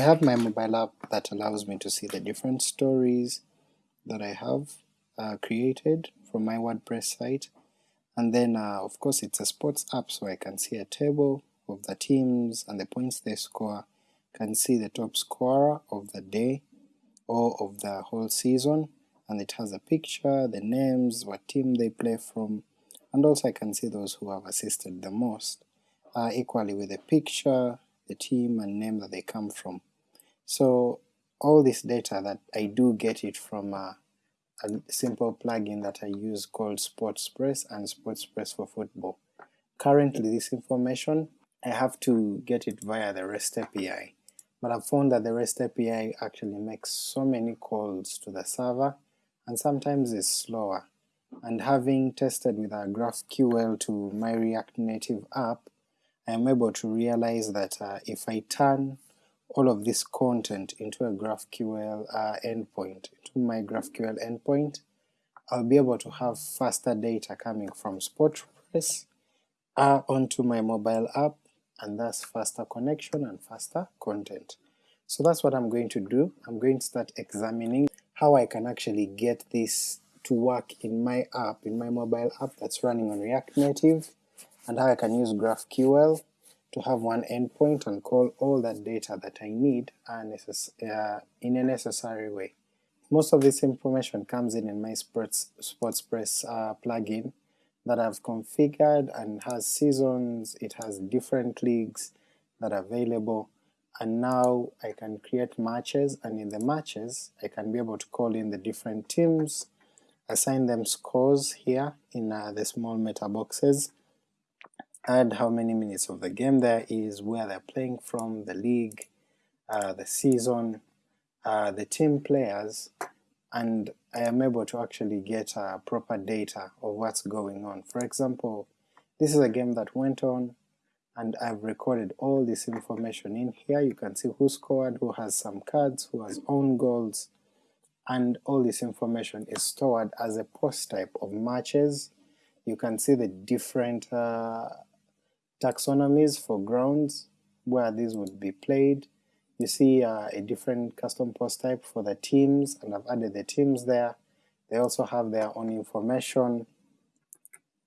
I have my mobile app that allows me to see the different stories that I have uh, created from my WordPress site, and then uh, of course it's a sports app so I can see a table of the teams and the points they score, can see the top scorer of the day or of the whole season, and it has a picture, the names, what team they play from, and also I can see those who have assisted the most, uh, equally with the picture, the team and name that they come from. So all this data that I do get it from a, a simple plugin that I use called SportsPress and SportsPress for Football. Currently this information I have to get it via the REST API, but I've found that the REST API actually makes so many calls to the server and sometimes is slower, and having tested with a GraphQL to my React Native app, I am able to realize that uh, if I turn all of this content into a GraphQL uh, endpoint, into my GraphQL endpoint, I'll be able to have faster data coming from SportsPress uh, onto my mobile app, and thus faster connection and faster content. So that's what I'm going to do. I'm going to start examining how I can actually get this to work in my app, in my mobile app that's running on React Native, and how I can use GraphQL to have one endpoint and call all that data that I need uh, in a necessary way. Most of this information comes in in my Sports, SportsPress uh, plugin that I've configured and has seasons, it has different leagues that are available, and now I can create matches, and in the matches I can be able to call in the different teams, assign them scores here in uh, the small meta boxes, add how many minutes of the game there is, where they're playing from, the league, uh, the season, uh, the team players, and I am able to actually get uh, proper data of what's going on. For example, this is a game that went on, and I've recorded all this information in here. You can see who scored, who has some cards, who has own goals, and all this information is stored as a post type of matches. You can see the different uh, taxonomies for grounds where these would be played. You see uh, a different custom post type for the teams, and I've added the teams there. They also have their own information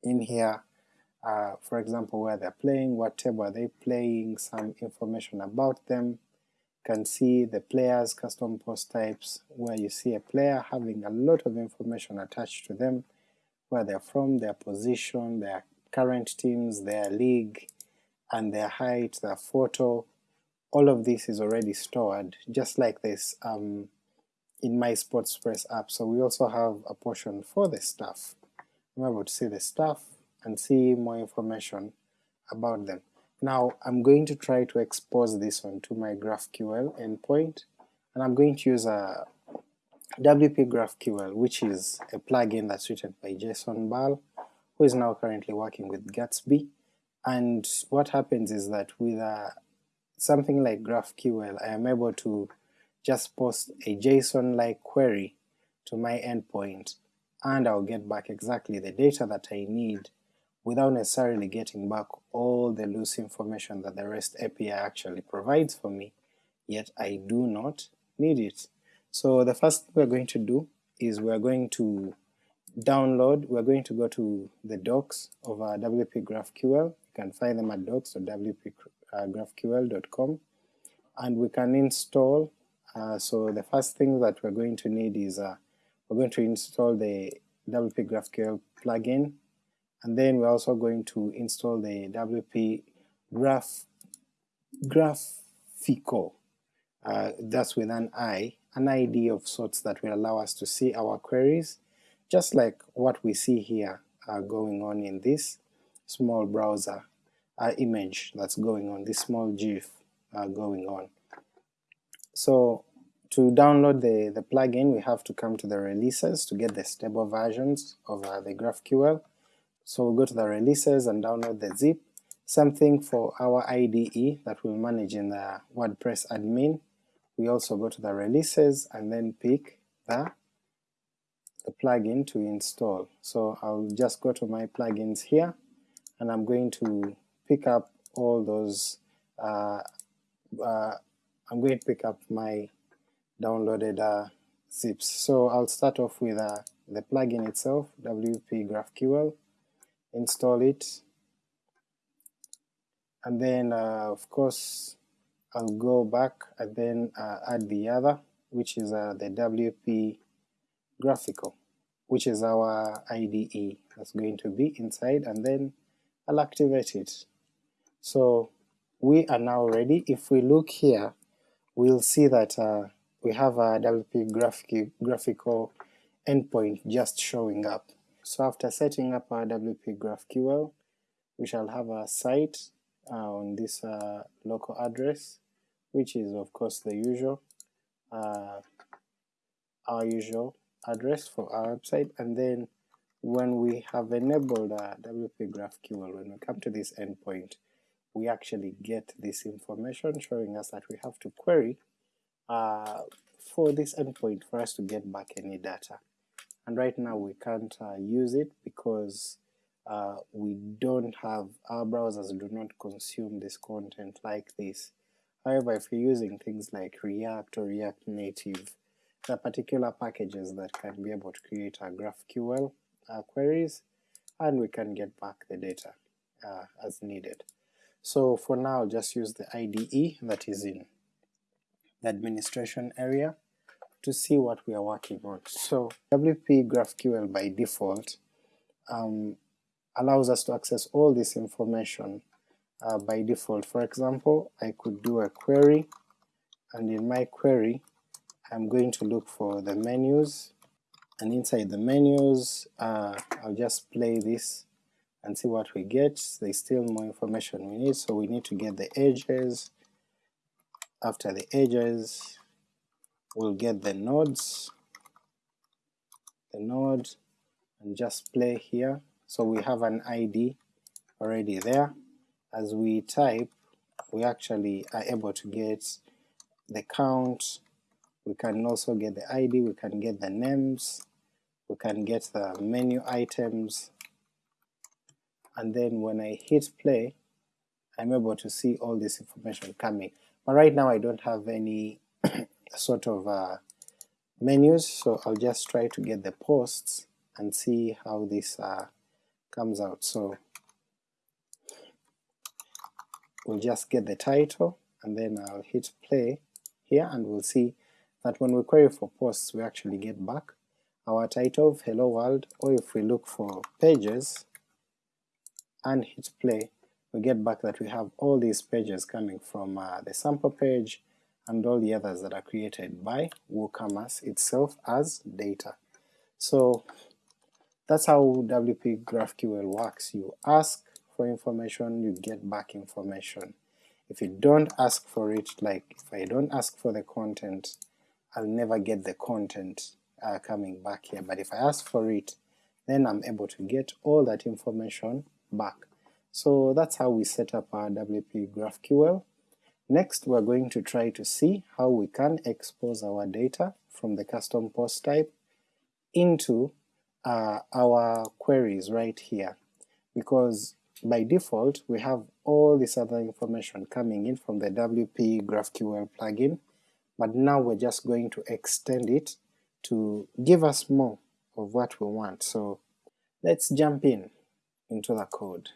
in here, uh, for example where they're playing, what table are they playing, some information about them. You can see the players' custom post types, where you see a player having a lot of information attached to them, where they're from, their position, their current teams, their league, and their height, their photo, all of this is already stored, just like this um, in my SportsPress app. So we also have a portion for the staff. I'm able to see the staff and see more information about them. Now I'm going to try to expose this one to my GraphQL endpoint, and I'm going to use a WP GraphQL, which is a plugin that's written by Jason Bahl, who is now currently working with Gatsby, and what happens is that with a, something like GraphQL I am able to just post a JSON-like query to my endpoint and I'll get back exactly the data that I need without necessarily getting back all the loose information that the REST API actually provides for me, yet I do not need it. So the first thing we're going to do is we're going to download, we're going to go to the docs of our WP GraphQL, you can find them at docs.wpgraphql.com, and we can install, uh, so the first thing that we're going to need is uh, we're going to install the WP GraphQL plugin, and then we're also going to install the WP Graph GraphiQL, uh, that's with an I, an ID of sorts that will allow us to see our queries, just like what we see here uh, going on in this small browser uh, image that's going on, this small GIF uh, going on. So to download the, the plugin we have to come to the releases to get the stable versions of uh, the GraphQL. So we'll go to the releases and download the zip. Same thing for our IDE that we'll manage in the WordPress admin. We also go to the releases and then pick the the plugin to install. So I'll just go to my plugins here, and I'm going to pick up all those uh, uh, I'm going to pick up my downloaded uh, zips. So I'll start off with uh, the plugin itself, WP GraphQL, install it, and then uh, of course I'll go back and then uh, add the other, which is the WP GraphiQL, which is our IDE that's going to be inside, and then I'll activate it. So we are now ready. If we look here, we'll see that uh, we have a WP graphic, GraphiQL endpoint just showing up. So after setting up our WP GraphQL, we shall have a site uh, on this uh, local address, which is of course the usual, uh, our usual address for our website, and then when we have enabled uh, WP GraphQL, when we come to this endpoint, we actually get this information showing us that we have to query uh, for this endpoint for us to get back any data. And right now we can't uh, use it because uh, we don't have, our browsers do not consume this content like this. However, if you're using things like React or React Native, are particular packages that can be able to create a GraphQL uh, queries, and we can get back the data uh, as needed. So for now, just use the IDE that is in the administration area to see what we are working on. So WP GraphQL by default um, allows us to access all this information uh, by default. For example, I could do a query, and in my query I'm going to look for the menus, and inside the menus uh, I'll just play this and see what we get. There's still more information we need, so we need to get the edges. After the edges, we'll get the nodes, the node, and just play here. So we have an ID already there. As we type, we actually are able to get the count, we can also get the ID, we can get the names, we can get the menu items, and then when I hit play, I'm able to see all this information coming. But right now I don't have any sort of uh, menus, so I'll just try to get the posts and see how this uh, comes out. So we'll just get the title, and then I'll hit play here, and we'll see that when we query for posts we actually get back our title of hello world, or if we look for pages, and hit play, we get back that we have all these pages coming from uh, the sample page and all the others that are created by WooCommerce itself as data. So that's how WP GraphQL works. You ask for information, you get back information. If you don't ask for it, like if I don't ask for the content, I'll never get the content uh, coming back here, but if I ask for it, then I'm able to get all that information back. So that's how we set up our WP GraphQL. Next we're going to try to see how we can expose our data from the custom post type into uh, our queries right here, because by default we have all this other information coming in from the WP GraphQL plugin, but now we're just going to extend it to give us more of what we want. So let's jump in into the code.